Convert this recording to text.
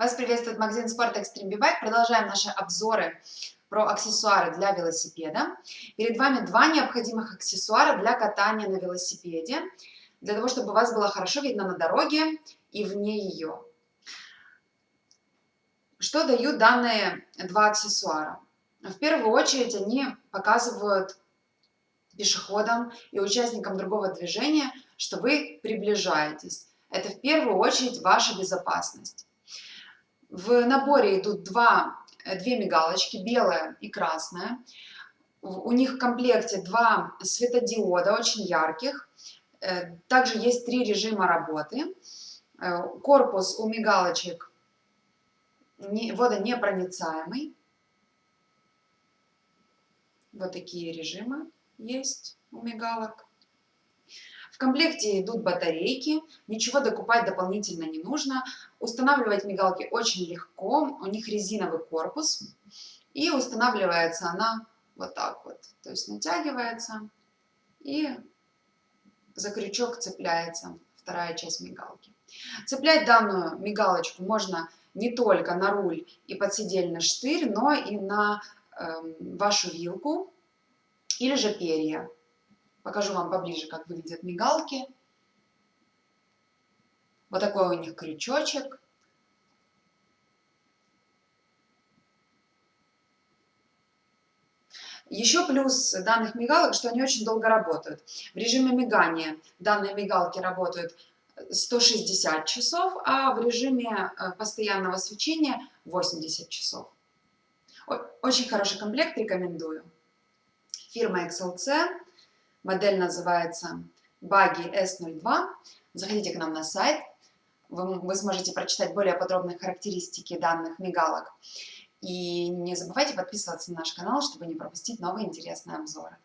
Вас приветствует магазин спорта Extreme Bike. Продолжаем наши обзоры про аксессуары для велосипеда. Перед вами два необходимых аксессуара для катания на велосипеде, для того, чтобы вас было хорошо видно на дороге и вне ее. Что дают данные два аксессуара? В первую очередь они показывают пешеходам и участникам другого движения, что вы приближаетесь. Это в первую очередь ваша безопасность. В наборе идут два, э, две мигалочки, белая и красная. У них в комплекте два светодиода, очень ярких. Э, также есть три режима работы. Э, корпус у мигалочек водонепроницаемый. Вот такие режимы есть у мигалок комплекте идут батарейки, ничего докупать дополнительно не нужно. Устанавливать мигалки очень легко, у них резиновый корпус. И устанавливается она вот так вот. То есть натягивается и за крючок цепляется вторая часть мигалки. Цеплять данную мигалочку можно не только на руль и подседельный штырь, но и на э, вашу вилку или же перья. Покажу вам поближе, как выглядят мигалки. Вот такой у них крючочек. Еще плюс данных мигалок, что они очень долго работают. В режиме мигания данные мигалки работают 160 часов, а в режиме э, постоянного свечения 80 часов. Очень хороший комплект, рекомендую. Фирма XLC. Модель называется Buggy S02. Заходите к нам на сайт. Вы, вы сможете прочитать более подробные характеристики данных мигалок. И не забывайте подписываться на наш канал, чтобы не пропустить новые интересные обзоры.